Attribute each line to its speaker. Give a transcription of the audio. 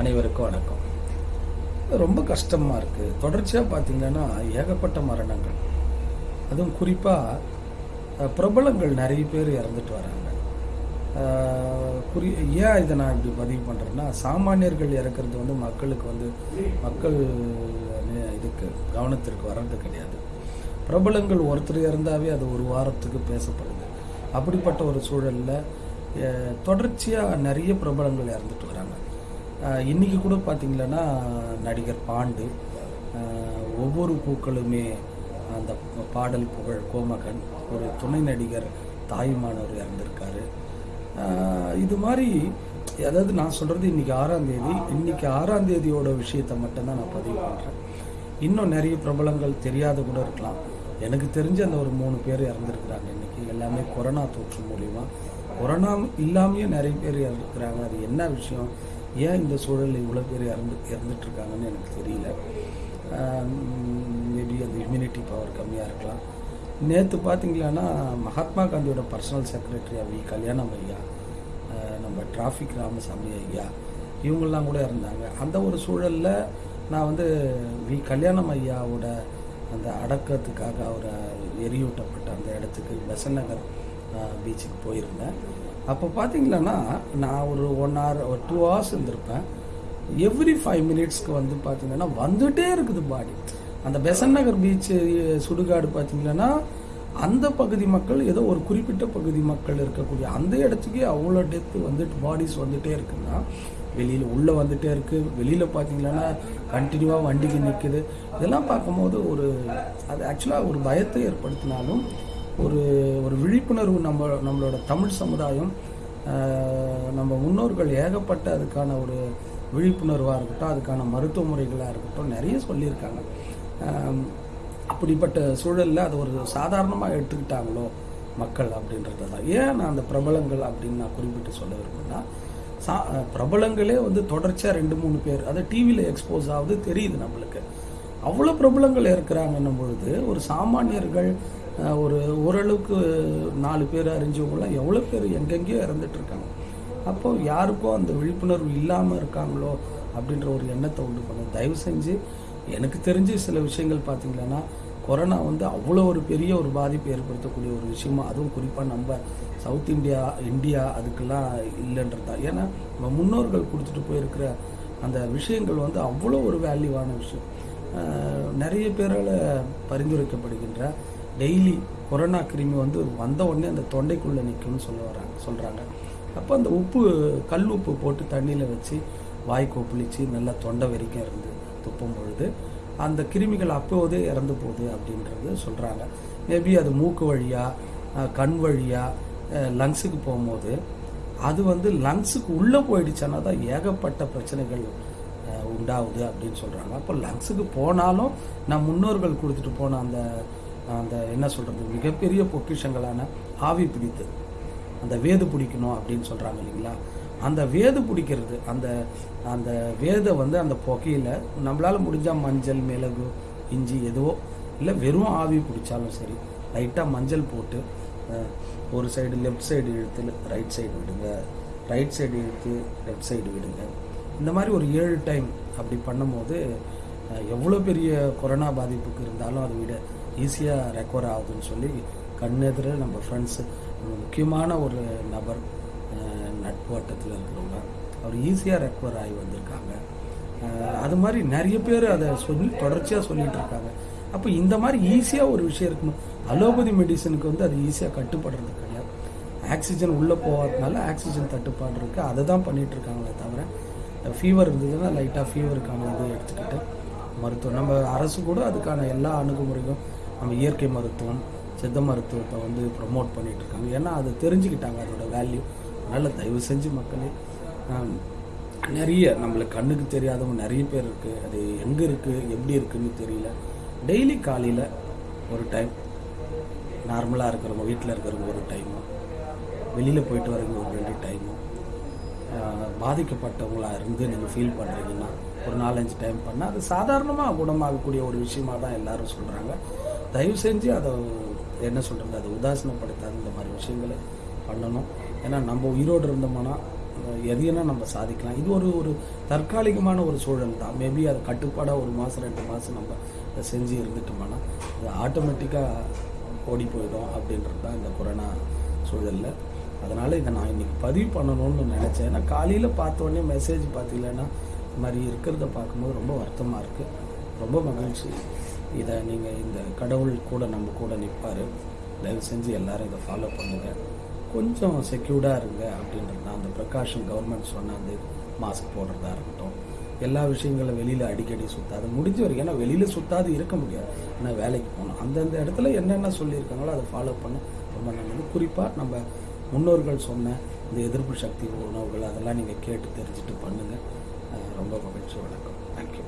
Speaker 1: அனைவருக்கும் வணக்கம். ரொம்ப கஷ்டமாக இருக்குது தொடர்ச்சியாக பார்த்தீங்கன்னா ஏகப்பட்ட மரணங்கள். அதுவும் குறிப்பாக பிரபலங்கள் நிறைய பேர் இறந்துட்டு வராங்க. குறி ஏன் இதை நான் இப்படி பதிவு பண்ணுறேன்னா சாமானியர்கள் இறக்குறது வந்து மக்களுக்கு வந்து மக்கள் இதுக்கு கவனத்திற்கு வர்றது கிடையாது. பிரபலங்கள் ஒருத்தர் இறந்தாவே அது ஒரு வாரத்துக்கு பேசப்படுது. அப்படிப்பட்ட ஒரு சூழலில் தொடர்ச்சியாக நிறைய பிரபலங்கள் இறந்துட்டு வராங்க. இன்றைக்கி இன்னைக்கு கூட பார்த்தீங்கன்னா நடிகர் பாண்டு ஒவ்வொரு பூக்களுமே அந்த பாடல் புகழ் கோமகன் ஒரு துணை நடிகர் தாயுமானவர் இறந்திருக்காரு. இது மாதிரி அதாவது நான் சொல்கிறது இன்றைக்கி ஆறாம் தேதி இன்றைக்கி ஆறாம் தேதியோட விஷயத்தை மட்டும்தான் நான் பதிவு பண்ணுறேன் இன்னும் நிறைய பிரபலங்கள் தெரியாத கூட இருக்கலாம். எனக்கு தெரிஞ்ச அந்த ஒரு மூணு பேர் இறந்துருக்குறாங்க இன்னைக்கு. எல்லாமே கொரோனா தொற்று மூலிமா கொரோனா இல்லாமையே நிறைய பேர் இறந்துருக்குறாங்க. அது என்ன விஷயம்? ஏன் இந்த சூழலில் இவ்வளோ பேர் இறந்து இறந்துட்டுருக்காங்கன்னு எனக்கு தெரியல. மேபி அந்த இம்யூனிட்டி பவர் கம்மியாக இருக்கலாம். நேற்று பார்த்தீங்களான்னா மகாத்மா காந்தியோட பர்சனல் செக்ரட்டரி வி. கல்யாணம் ஐயா நம்ம டிராஃபிக் ராமசாமி ஐயா இவங்கெல்லாம் கூட இருந்தாங்க அந்த ஒரு சூழலில் நான் வந்து வி. கல்யாணம் ஐயாவோட அந்த அடக்கத்துக்காக அவரை எரியூட்டப்பட்ட அந்த இடத்துக்கு பெசன் நகர் பீச்சுக்கு போயிருந்தேன். அப்போ பார்த்தீங்களன்னா நான் ஒரு ஒன் ஹவர் ஒரு டூ ஹவர்ஸ் இருந்திருப்பேன். எவ்ரி ஃபைவ் மினிட்ஸ்க்கு வந்து பார்த்தீங்கன்னா வந்துகிட்டே இருக்குது பாடி அந்த பெசன் நகர் பீச்சு சுடுகாடு பார்த்தீங்கன்னா அந்த பகுதி மக்கள் ஏதோ ஒரு குறிப்பிட்ட பகுதி மக்கள் இருக்கக்கூடிய அந்த இடத்துக்கே அவ்வளோ டெத்து வந்துட்டு பாடிஸ் வந்துகிட்டே இருக்குன்னா வெளியில் உள்ளே வந்துகிட்டே இருக்குது வெளியில் பார்த்தீங்கன்னா கண்டினியூவாக வண்டிக்கு நிற்குது இதெல்லாம் பார்க்கும்போது ஒரு அது ஆக்சுவலாக ஒரு பயத்தை ஏற்படுத்தினாலும் ஒரு ஒரு விழிப்புணர்வு நம்ம நம்மளோட தமிழ் சமுதாயம் நம்ம முன்னோர்கள் ஏகப்பட்ட அதுக்கான ஒரு விழிப்புணர்வாக இருக்கட்டும் அதுக்கான மருத்துவ முறைகளாக இருக்கட்டும் நிறைய சொல்லியிருக்காங்க. அப்படிப்பட்ட சூழலில் அது ஒரு சாதாரணமாக எடுத்துக்கிட்டாங்களோ மக்கள் அப்படின்றது தான். ஏன் நான் அந்த பிரபலங்கள் அப்படின்னு நான் குறிப்பிட்டு சொல்ல விரும்புன்னா சா பிரபலங்களே வந்து தொடர்ச்சியாக ரெண்டு மூணு பேர் அதை டிவியில் எக்ஸ்போஸ் ஆகுது தெரியுது நம்மளுக்கு. அவ்வளோ பிரபலங்கள் இருக்கிறாங்கன்னும் பொழுது ஒரு சாமானியர்கள் ஒரு ஓரளவுக்கு நாலு பேர் அறிஞ்சவங்களாம் எவ்வளோ பேர் எங்கெங்கேயோ இறந்துட்டு இருக்காங்க அப்போ யாருக்கும் அந்த விழிப்புணர்வு இல்லாமல் இருக்காங்களோ அப்படின்ற ஒரு எண்ணத்தை உண்டு பண்ணும். தயவு செஞ்சு எனக்கு தெரிஞ்சு சில விஷயங்கள் பார்த்தீங்கன்னா கொரோனா வந்து அவ்வளோ ஒரு பெரிய ஒரு பாதிப்பை ஏற்படுத்தக்கூடிய ஒரு விஷயமா அதுவும் குறிப்பாக நம்ம சவுத் இந்தியா இந்தியா அதுக்கெல்லாம் இல்லைன்றது. தான் ஏன்னா நம்ம முன்னோர்கள் கொடுத்துட்டு போயிருக்கிற அந்த விஷயங்கள் வந்து அவ்வளோ ஒரு வேல்யூவான விஷயம். நிறைய பேரால் பரிந்துரைக்கப்படுகின்ற டெய்லி கொரோனா கிருமி வந்து வந்த உடனே அந்த தொண்டைக்குள்ளே நிற்கும்னு சொல்ல வராங்க சொல்கிறாங்க அப்போ அந்த உப்பு கல் உப்பு போட்டு தண்ணியில் வச்சு வாய் கொப்பளிச்சு நல்லா தொண்டை வரைக்கும் இருந்து துப்பும் பொழுது அந்த கிருமிகள் அப்போதே இறந்து போகுது அப்படின்றது சொல்கிறாங்க மேபி அது மூக்கு வழியாக கண் வழியாக லங்ஸுக்கு போகும்போது அது வந்து லங்ஸுக்கு உள்ளே போயிடுச்சுன்னா தான் ஏகப்பட்ட பிரச்சனைகள் உண்டாகுது அப்படின்னு சொல்கிறாங்க அப்போ லங்ஸுக்கு போனாலும் நான் முன்னோர்கள் கொடுத்துட்டு போன அந்த அந்த என்ன சொல்கிறது மிகப்பெரிய பொக்கிஷங்களான ஆவி பிடித்து அந்த வேது பிடிக்கணும் அப்படின்னு சொல்கிறாங்க இல்லைங்களா? அந்த வேது பிடிக்கிறது அந்த அந்த வேதை வந்து அந்த புகையில் நம்மளால் முடிஞ்சால் மஞ்சள் மிளகு இஞ்சி எதுவோ இல்லை வெறும் ஆவி பிடிச்சாலும் சரி லைட்டாக மஞ்சள் போட்டு ஒரு சைடு லெஃப்ட் சைடு இழுத்து ரைட் சைடு விடுங்க ரைட் சைடு இழுத்து லெஃப்ட் சைடு விடுங்க. இந்த மாதிரி ஒரு ஏழு டைம் அப்படி பண்ணும்போது எவ்வளோ பெரிய கொரோனா பாதிப்புக்கு இருந்தாலும் அதை விட ஈஸியாக ரெக்கவர் ஆகுதுன்னு சொல்லி கண்ணெதிர நம்ம ஃப்ரெண்ட்ஸு முக்கியமான ஒரு நபர் அஹ், நட்பு வட்டத்தில் இருக்கிறவங்க அவர் ஈஸியாக ரெக்கவர் ஆகி வந்திருக்காங்க. அது மாதிரி நிறைய பேர் அதை சொல்லி தொடர்ச்சியாக சொல்லிகிட்டு இருக்காங்க. அப்போ இந்த மாதிரி ஈஸியாக ஒரு விஷயம் இருக்கணும் அலோபதி மெடிசனுக்கு வந்து அது ஈஸியாக கட்டுப்படுறது கிடையாது. ஆக்சிஜன் உள்ளே போகாதனால ஆக்சிஜன் தட்டுப்பாடு இருக்குது அதை தான் பண்ணிகிட்டு இருக்காங்களே தவிர ஃபீவர் இருந்ததுன்னா லைட்டாக ஃபீவருக்கான இதை எடுத்துக்கிட்டு மருத்துவம் நம்ம அரசு கூட அதுக்கான எல்லா அணுகுமுறையும் நம்ம இயற்கை மருத்துவம் சித்த மருத்துவத்தை வந்து ப்ரொமோட் பண்ணிகிட்ருக்காங்க இருக்காங்க. ஏன்னா அது தெரிஞ்சுக்கிட்டாங்க அதோட வேல்யூ அதனால் தயவு செஞ்சு மக்களே நிறைய நம்மளுக்கு கண்ணுக்கு தெரியாதவங்க நிறைய பேர் இருக்குது அது எங்கே இருக்குது எப்படி இருக்குன்னு தெரியல. டெய்லி காலையில் ஒரு டைம் நார்மலாக இருக்கிறவங்க வீட்டில் இருக்கிறவங்க ஒரு டைமும் வெளியில் போயிட்டு வரவங்க ஒரு ரெண்டு டைமும் பாதிக்கப்பட்டவங்களாக இருந்து நீங்கள் ஃபீல் பண்ணுறீங்கன்னா ஒரு நாலஞ்சு டைம் பண்ணால் அது சாதாரணமாக குணமாகக்கூடிய ஒரு விஷயமாக தான் எல்லோரும் சொல்கிறாங்க தயவு செஞ்சு அதை என்ன சொல்கிறது அதை உதாசீனப்படுத்தாத இந்த மாதிரி விஷயங்களை பண்ணணும். ஏன்னா நம்ம உயிரோடு இருந்தோம்னா எதையும்னா நம்ம சாதிக்கலாம். இது ஒரு ஒரு தற்காலிகமான ஒரு சூழல் தான். மேபி அது கட்டுப்பாடாக ஒரு மாதம் ரெண்டு மாதம் நம்ம அதை செஞ்சு இருந்துட்டோம்னா அது ஆட்டோமேட்டிக்காக ஓடி போயிடும் அப்படின்றது தான் இந்த கொரோனா சூழலில். அதனால் இதை நான் இன்றைக்கி பதிவு பண்ணணும்னு நினச்சேன். ஏன்னா காலையில் பார்த்தோன்னே மெசேஜ் பார்த்தீங்கன்னா இந்த மாதிரி இருக்கிறத பார்க்கும்போது ரொம்ப வருத்தமாக இருக்குது ரொம்ப மகிழ்ச்சி. இதை நீங்கள் இந்த கடவுள் கூட நம்ம கூட நிற்பார் தயவு செஞ்சு எல்லாரும் இதை ஃபாலோ பண்ணுங்கள் கொஞ்சம் செக்யூர்டாக இருங்க அப்படின்றது தான். அந்த பிரகாஷன் கவர்மெண்ட் சொன்ன அந்த மாஸ்க் போடுறதா இருக்கட்டும். எல்லா விஷயங்களும் வெளியில் அடிக்கடி சுத்தாது. முடிஞ்ச வரைக்கும் ஏன்னா வெளியில் சுத்தாது இருக்க முடியாது. ஆனால் வேலைக்கு போகணும். அந்தந்த இடத்துல என்னென்ன சொல்லியிருக்காங்களோ அதை ஃபாலோ பண்ண. ரொம்ப நல்லது. குறிப்பாக நம்ம முன்னோர்கள் சொன்ன இந்த எதிர்ப்பு சக்தி உணவுகள் அதெல்லாம் நீங்கள் கேட்டு தெரிஞ்சுட்டு பண்ணுங்கள் ரொம்ப மகிழ்ச்சி. வணக்கம். தேங்க்யூ